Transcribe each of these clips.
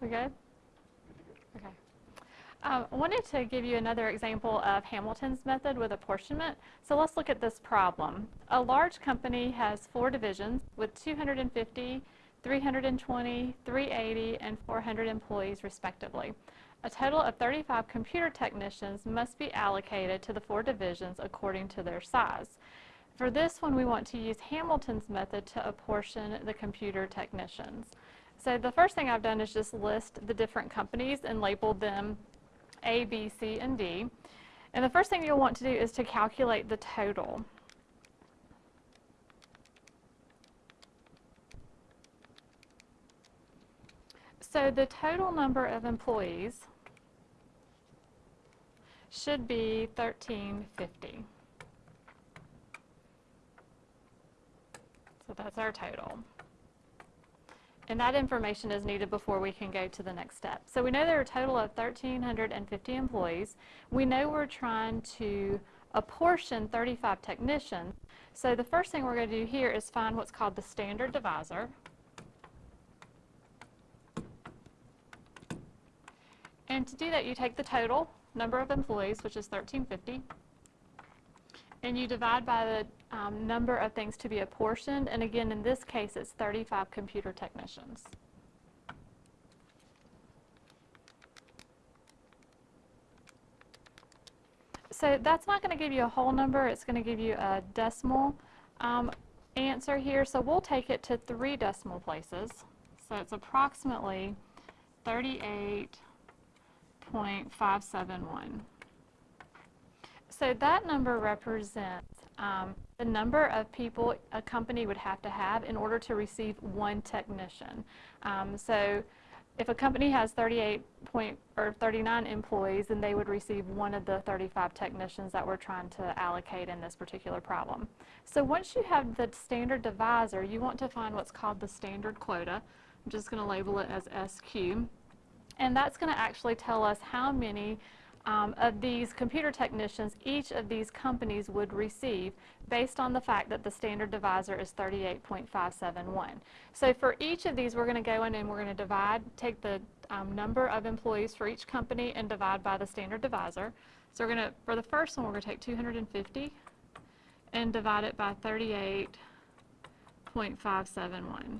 We good? Okay. Um, I wanted to give you another example of Hamilton's method with apportionment. So let's look at this problem. A large company has four divisions with 250, 320, 380, and 400 employees respectively. A total of 35 computer technicians must be allocated to the four divisions according to their size. For this one, we want to use Hamilton's method to apportion the computer technicians. So the first thing I've done is just list the different companies and labeled them A, B, C, and D. And the first thing you'll want to do is to calculate the total. So the total number of employees should be 1350. So that's our total. And that information is needed before we can go to the next step. So we know there are a total of 1,350 employees. We know we're trying to apportion 35 technicians. So the first thing we're going to do here is find what's called the standard divisor. And to do that, you take the total number of employees, which is 1,350, and you divide by the um, number of things to be apportioned. And again, in this case, it's 35 computer technicians. So that's not going to give you a whole number. It's going to give you a decimal um, answer here. So we'll take it to three decimal places. So it's approximately 38.571. So that number represents um, the number of people a company would have to have in order to receive one technician. Um, so if a company has 38 point or 39 employees, then they would receive one of the 35 technicians that we're trying to allocate in this particular problem. So once you have the standard divisor, you want to find what's called the standard quota. I'm just going to label it as SQ. And that's going to actually tell us how many um, of these computer technicians each of these companies would receive based on the fact that the standard divisor is 38.571. So for each of these we're going to go in and we're going to divide, take the um, number of employees for each company and divide by the standard divisor. So we're going to, for the first one we're going to take 250 and divide it by 38.571.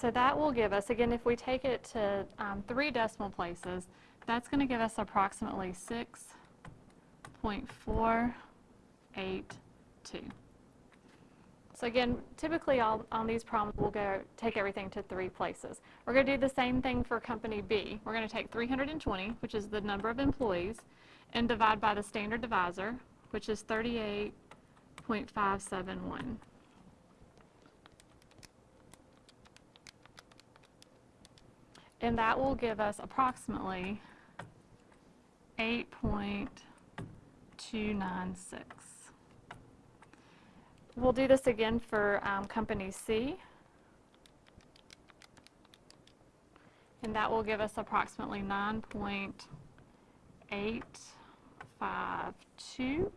So that will give us, again, if we take it to um, three decimal places, that's going to give us approximately 6.482. So again, typically all, on these problems, we'll go take everything to three places. We're going to do the same thing for company B. We're going to take 320, which is the number of employees, and divide by the standard divisor, which is 38.571. and that will give us approximately 8.296. We'll do this again for um, company C. And that will give us approximately 9.852.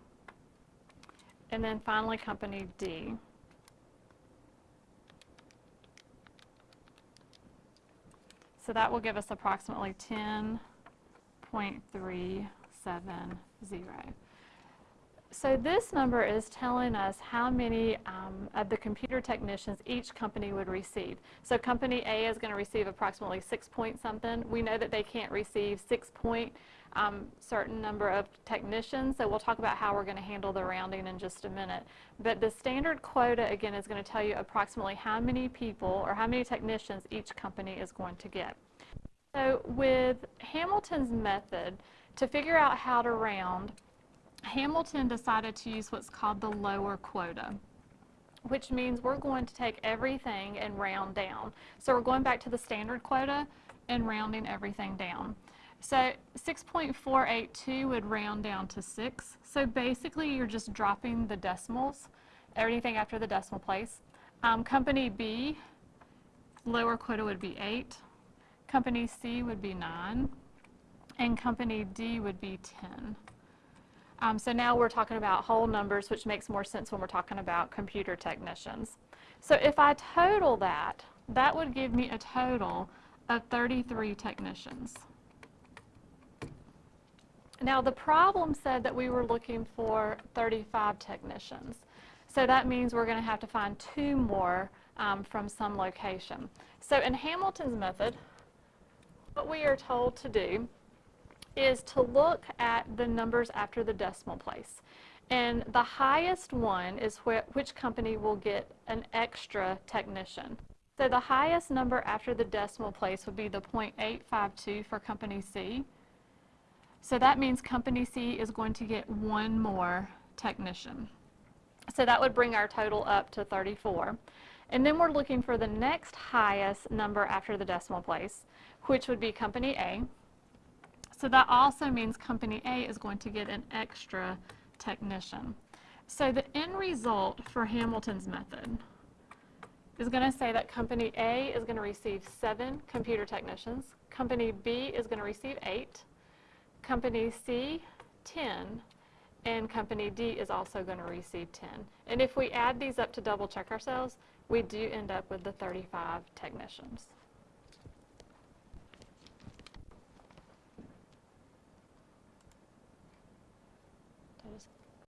And then finally company D. So that will give us approximately 10.370. So this number is telling us how many um, of the computer technicians each company would receive. So company A is going to receive approximately six point something. We know that they can't receive six point um, certain number of technicians, so we'll talk about how we're going to handle the rounding in just a minute. But the standard quota, again, is going to tell you approximately how many people or how many technicians each company is going to get. So with Hamilton's method, to figure out how to round, Hamilton decided to use what's called the lower quota which means we're going to take everything and round down. So we're going back to the standard quota and rounding everything down. So 6.482 would round down to 6. So basically you're just dropping the decimals, everything after the decimal place. Um, company B, lower quota would be 8. Company C would be 9. And company D would be 10. Um, so now we're talking about whole numbers, which makes more sense when we're talking about computer technicians. So if I total that, that would give me a total of 33 technicians. Now the problem said that we were looking for 35 technicians. So that means we're going to have to find two more um, from some location. So in Hamilton's method, what we are told to do is to look at the numbers after the decimal place. And the highest one is wh which company will get an extra technician. So the highest number after the decimal place would be the 0.852 for company C. So that means company C is going to get one more technician. So that would bring our total up to 34. And then we're looking for the next highest number after the decimal place, which would be company A. So that also means company A is going to get an extra technician. So the end result for Hamilton's method is going to say that company A is going to receive seven computer technicians, company B is going to receive eight, company C 10, and company D is also going to receive 10. And if we add these up to double check ourselves, we do end up with the 35 technicians. Did I just